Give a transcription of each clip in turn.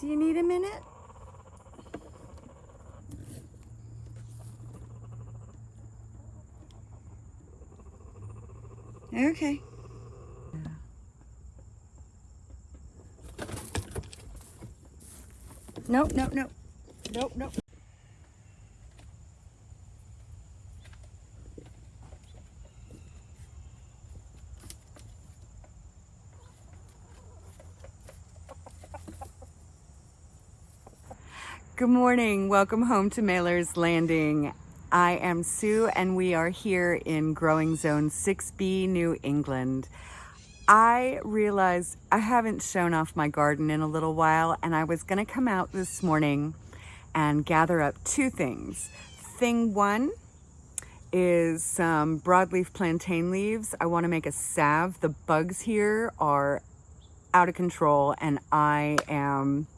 Do you need a minute? Okay. Nope, nope, nope. Nope, nope. Good morning. Welcome home to Mailer's Landing. I am Sue and we are here in Growing Zone 6B, New England. I realized I haven't shown off my garden in a little while and I was gonna come out this morning and gather up two things. Thing one is some broadleaf plantain leaves. I wanna make a salve. The bugs here are out of control and I am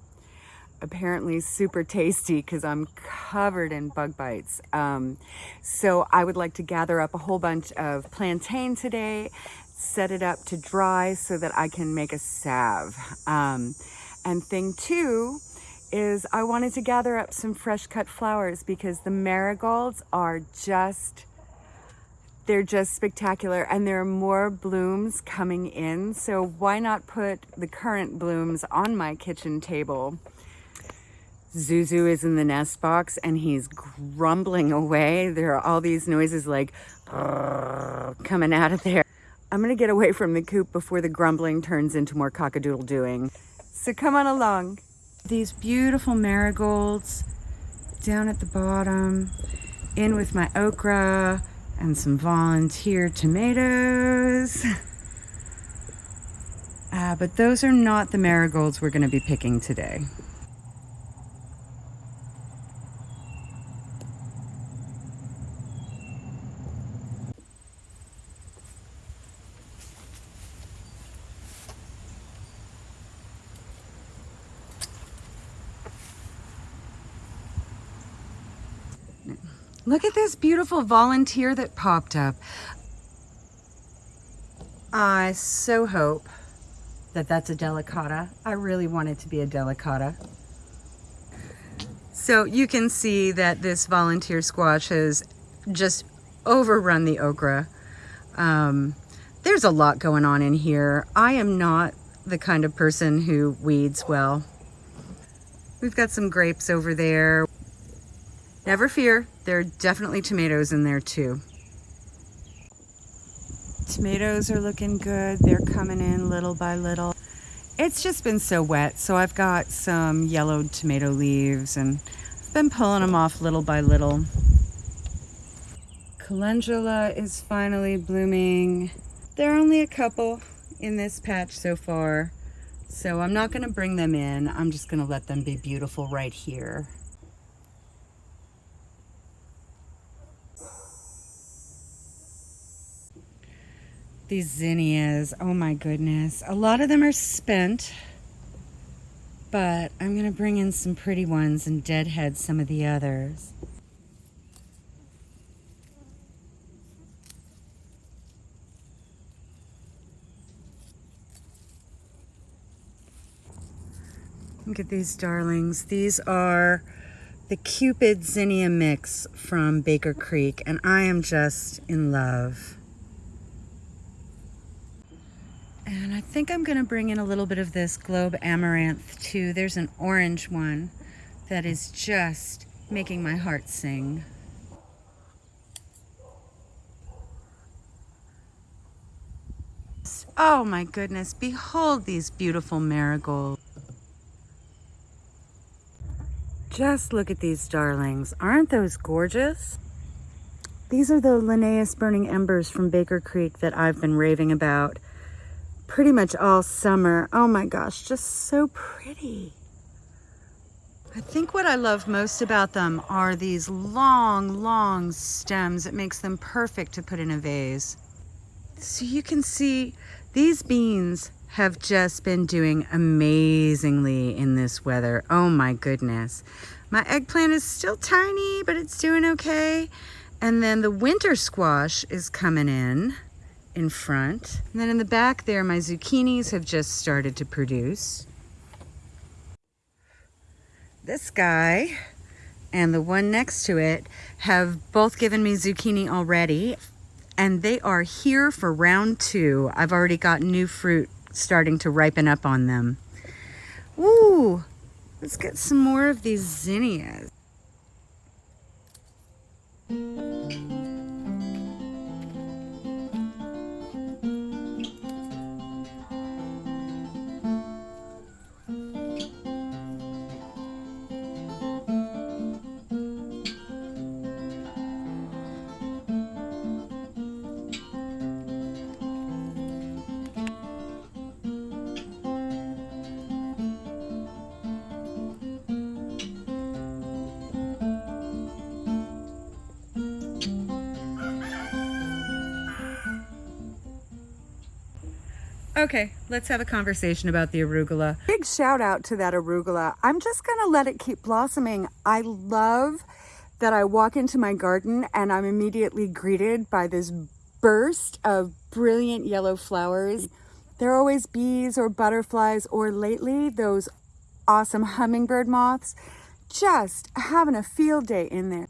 apparently super tasty because I'm covered in bug bites. Um, so I would like to gather up a whole bunch of plantain today, set it up to dry so that I can make a salve. Um, and thing two is I wanted to gather up some fresh cut flowers because the marigolds are just they're just spectacular and there are more blooms coming in so why not put the current blooms on my kitchen table Zuzu is in the nest box and he's grumbling away. There are all these noises like coming out of there. I'm gonna get away from the coop before the grumbling turns into more cockadoodle doing. So come on along. These beautiful marigolds down at the bottom, in with my okra and some volunteer tomatoes. Uh, but those are not the marigolds we're gonna be picking today. Look at this beautiful volunteer that popped up. I so hope that that's a delicata. I really want it to be a delicata. So you can see that this volunteer squash has just overrun the okra. Um, there's a lot going on in here. I am not the kind of person who weeds well. We've got some grapes over there. Never fear, there are definitely tomatoes in there too. Tomatoes are looking good. They're coming in little by little. It's just been so wet, so I've got some yellowed tomato leaves and I've been pulling them off little by little. Calendula is finally blooming. There are only a couple in this patch so far, so I'm not gonna bring them in. I'm just gonna let them be beautiful right here. These zinnias, oh my goodness. A lot of them are spent, but I'm gonna bring in some pretty ones and deadhead some of the others. Look at these darlings. These are the Cupid Zinnia mix from Baker Creek, and I am just in love. And I think I'm gonna bring in a little bit of this Globe Amaranth too. There's an orange one that is just making my heart sing. Oh my goodness, behold these beautiful marigolds. Just look at these darlings. Aren't those gorgeous? These are the Linnaeus Burning Embers from Baker Creek that I've been raving about pretty much all summer. Oh my gosh, just so pretty. I think what I love most about them are these long, long stems. It makes them perfect to put in a vase. So you can see these beans have just been doing amazingly in this weather. Oh my goodness. My eggplant is still tiny, but it's doing okay. And then the winter squash is coming in in front. And then in the back there, my zucchinis have just started to produce. this guy and the one next to it have both given me zucchini already and they are here for round two. I've already got new fruit starting to ripen up on them. Ooh, let's get some more of these zinnias. Okay, let's have a conversation about the arugula. Big shout out to that arugula. I'm just gonna let it keep blossoming. I love that I walk into my garden and I'm immediately greeted by this burst of brilliant yellow flowers. There are always bees or butterflies or lately those awesome hummingbird moths just having a field day in there.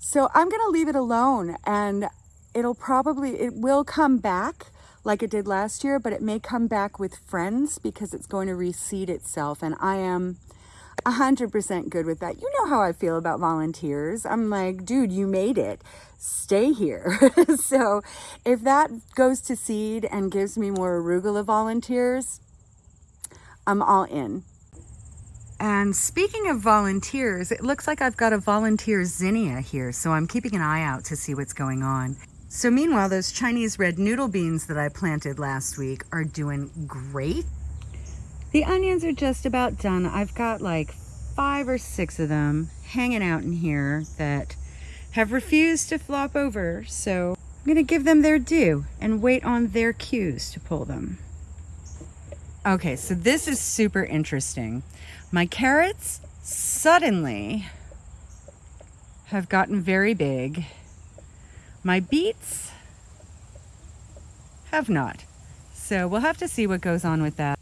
So I'm gonna leave it alone and it'll probably, it will come back like it did last year, but it may come back with friends because it's going to reseed itself. And I am 100% good with that. You know how I feel about volunteers. I'm like, dude, you made it. Stay here. so if that goes to seed and gives me more arugula volunteers, I'm all in. And speaking of volunteers, it looks like I've got a volunteer zinnia here, so I'm keeping an eye out to see what's going on. So meanwhile, those Chinese red noodle beans that I planted last week are doing great. The onions are just about done. I've got like five or six of them hanging out in here that have refused to flop over. So I'm gonna give them their due and wait on their cues to pull them. Okay, so this is super interesting. My carrots suddenly have gotten very big my beets have not. So we'll have to see what goes on with that.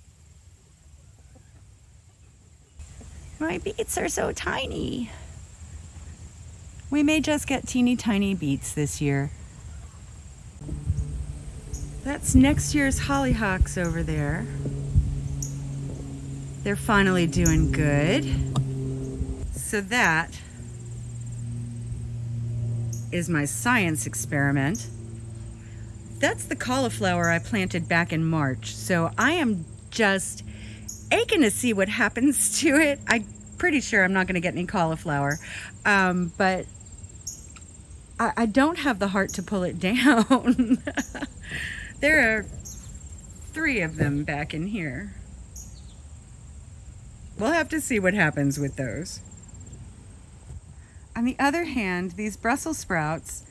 My beets are so tiny. We may just get teeny tiny beets this year. That's next year's hollyhocks over there. They're finally doing good. So that is my science experiment. That's the cauliflower I planted back in March. So I am just aching to see what happens to it. I'm pretty sure I'm not going to get any cauliflower. Um, but I, I don't have the heart to pull it down. there are three of them back in here. We'll have to see what happens with those. On the other hand, these Brussels sprouts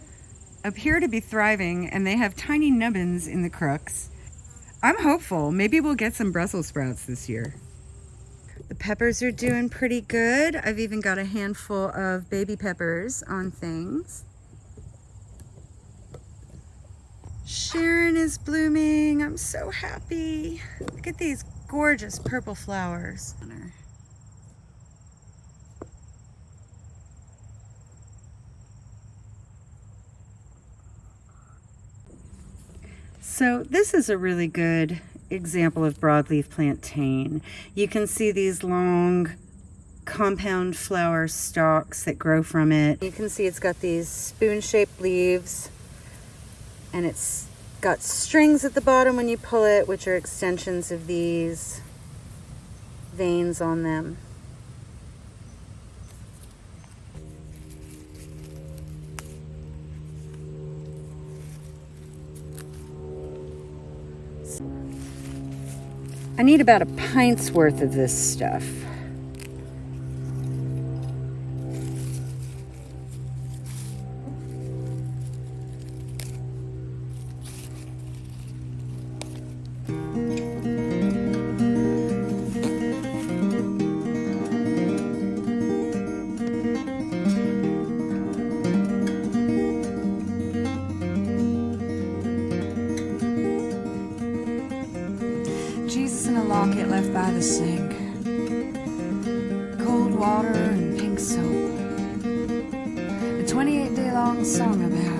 appear to be thriving and they have tiny nubbins in the crooks. I'm hopeful. Maybe we'll get some Brussels sprouts this year. The peppers are doing pretty good. I've even got a handful of baby peppers on things. Sharon is blooming. I'm so happy. Look at these gorgeous purple flowers. So this is a really good example of broadleaf plantain. You can see these long compound flower stalks that grow from it. You can see it's got these spoon-shaped leaves and it's got strings at the bottom when you pull it, which are extensions of these veins on them. I need about a pint's worth of this stuff. Sink. Cold water and pink soap. A 28 day long song about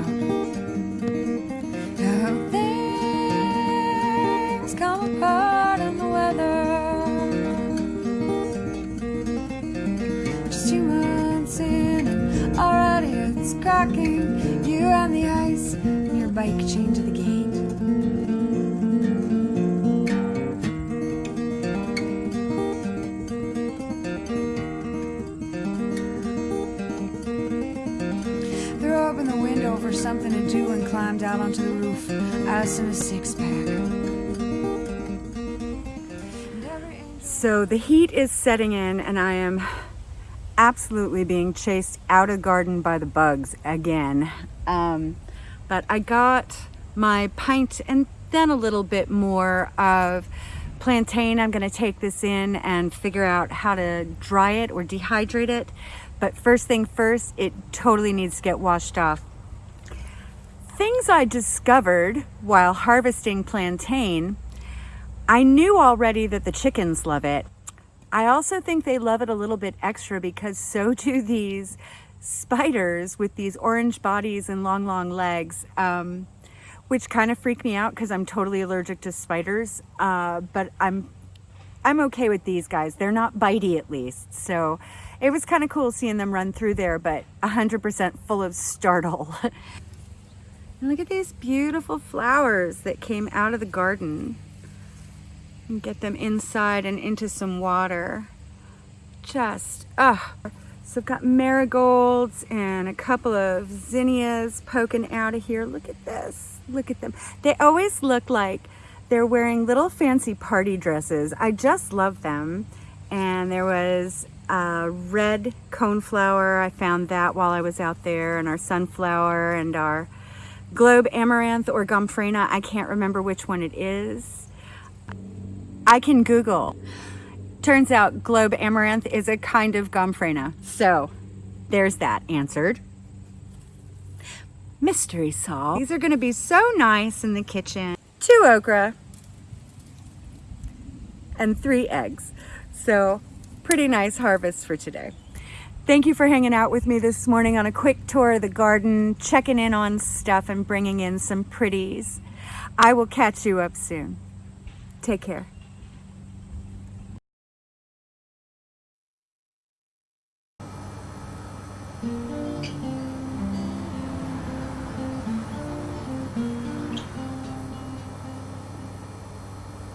something to do and climbed out onto the roof, us in a six pack. So the heat is setting in and I am absolutely being chased out of the garden by the bugs again. Um, but I got my pint and then a little bit more of plantain. I'm gonna take this in and figure out how to dry it or dehydrate it. But first thing first, it totally needs to get washed off. Things I discovered while harvesting plantain I knew already that the chickens love it. I also think they love it a little bit extra because so do these spiders with these orange bodies and long, long legs, um, which kind of freak me out because I'm totally allergic to spiders. Uh, but I'm, I'm okay with these guys. They're not bitey at least. So it was kind of cool seeing them run through there, but 100% full of startle. and look at these beautiful flowers that came out of the garden and get them inside and into some water. Just, ah. So I've got marigolds and a couple of zinnias poking out of here. Look at this, look at them. They always look like they're wearing little fancy party dresses. I just love them. And there was a red coneflower. I found that while I was out there and our sunflower and our globe amaranth or gomphrena. I can't remember which one it is. I can Google. Turns out globe amaranth is a kind of gomphrena. So there's that answered. Mystery solved. These are gonna be so nice in the kitchen. Two okra and three eggs. So pretty nice harvest for today. Thank you for hanging out with me this morning on a quick tour of the garden, checking in on stuff and bringing in some pretties. I will catch you up soon. Take care.